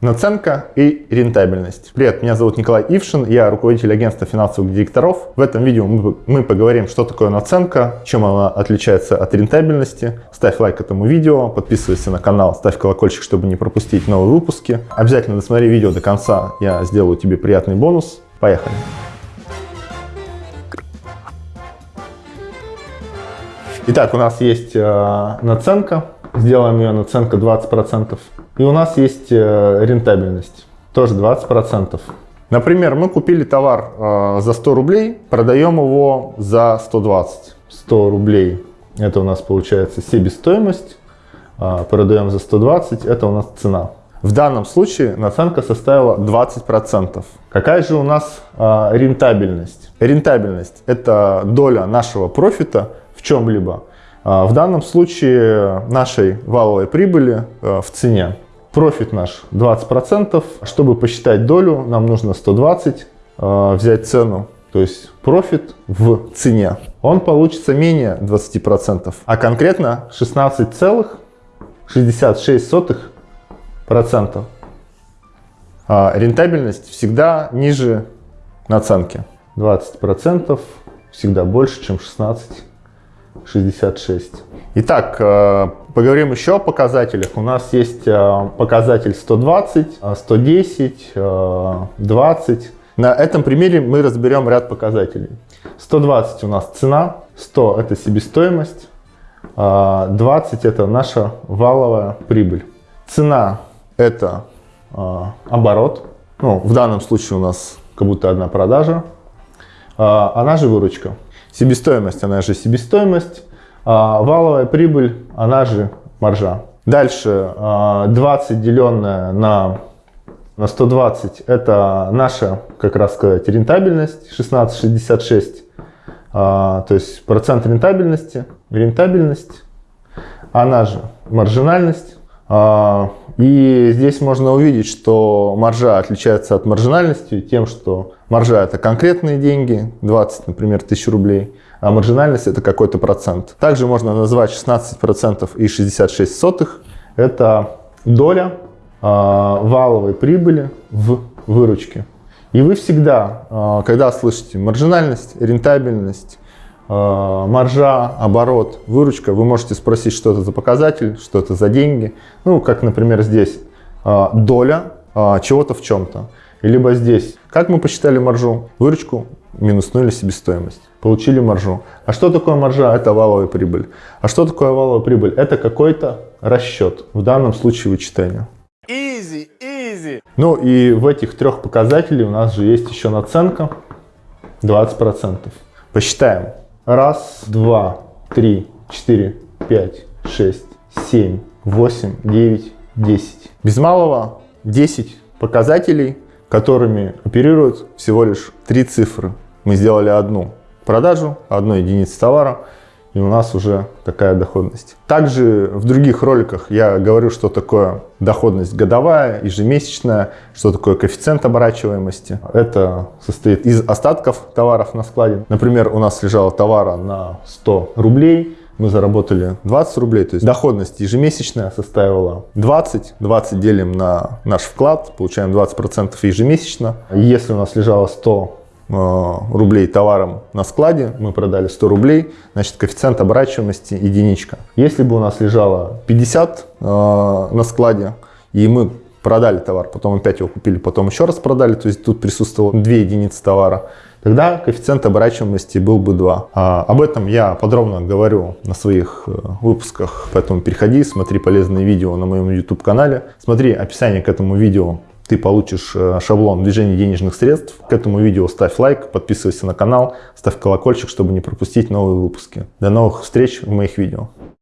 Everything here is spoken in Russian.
Наценка и рентабельность. Привет, меня зовут Николай Ившин, я руководитель агентства финансовых директоров. В этом видео мы поговорим, что такое наценка, чем она отличается от рентабельности. Ставь лайк этому видео, подписывайся на канал, ставь колокольчик, чтобы не пропустить новые выпуски. Обязательно досмотри видео до конца, я сделаю тебе приятный бонус. Поехали! Итак, у нас есть э, наценка, сделаем ее наценка 20%. И у нас есть э, рентабельность, тоже 20%. Например, мы купили товар э, за 100 рублей, продаем его за 120. 100 рублей это у нас получается себестоимость, э, продаем за 120, это у нас цена. В данном случае наценка составила 20%. Какая же у нас э, рентабельность? Рентабельность – это доля нашего профита в чем-либо. В данном случае нашей валовой прибыли э, в цене. Профит наш 20%. Чтобы посчитать долю, нам нужно 120 э, взять цену. То есть профит в цене. Он получится менее 20%, а конкретно 16,66%. А рентабельность всегда ниже наценки. 20% всегда больше, чем 16 66. Итак, э, поговорим еще о показателях. У нас есть э, показатель 120, 110, 20. На этом примере мы разберем ряд показателей. 120 у нас цена, 100 это себестоимость, 20 это наша валовая прибыль. Цена это оборот, ну, в данном случае у нас как будто одна продажа, она же выручка. Себестоимость, она же себестоимость. А валовая прибыль, она же маржа. Дальше 20 а, деленное на, на 120, это наша, как раз сказать, рентабельность, 16,66. А, то есть процент рентабельности, рентабельность, она же маржинальность. И здесь можно увидеть, что маржа отличается от маржинальности тем, что маржа это конкретные деньги, 20, например, тысяч рублей, а маржинальность это какой-то процент. Также можно назвать 16% и 66 сотых. Это доля э, валовой прибыли в выручке. И вы всегда, э, когда слышите маржинальность, рентабельность, э, маржа, оборот, выручка, вы можете спросить, что это за показатель, что это за деньги. Ну, как, например, здесь доля чего-то в чем-то. Либо здесь, как мы посчитали маржу, выручку минуснули себестоимость, получили маржу. А что такое маржа? Это валовая прибыль. А что такое валовая прибыль? Это какой-то расчет, в данном случае вычитание. Easy, easy. Ну и в этих трех показателей у нас же есть еще наценка 20%. Посчитаем. Раз, два, три, четыре, пять, шесть, семь, восемь, девять, десять. Без малого 10 показателей которыми оперируют всего лишь три цифры. Мы сделали одну продажу, одну единицу товара, и у нас уже такая доходность. Также в других роликах я говорю, что такое доходность годовая, ежемесячная, что такое коэффициент оборачиваемости. Это состоит из остатков товаров на складе. Например, у нас лежало товара на 100 рублей, мы заработали 20 рублей, то есть доходность ежемесячная составила 20, 20 делим на наш вклад, получаем 20% ежемесячно. Если у нас лежало 100 э, рублей товаром на складе, мы продали 100 рублей, значит коэффициент оборачиваемости единичка. Если бы у нас лежало 50 э, на складе, и мы продали товар, потом опять его купили, потом еще раз продали, то есть тут присутствовало 2 единицы товара, тогда коэффициент оборачиваемости был бы 2. А, об этом я подробно говорю на своих э, выпусках, поэтому переходи, смотри полезные видео на моем YouTube канале, смотри описание к этому видео, ты получишь э, шаблон движения денежных средств. К этому видео ставь лайк, подписывайся на канал, ставь колокольчик, чтобы не пропустить новые выпуски. До новых встреч в моих видео.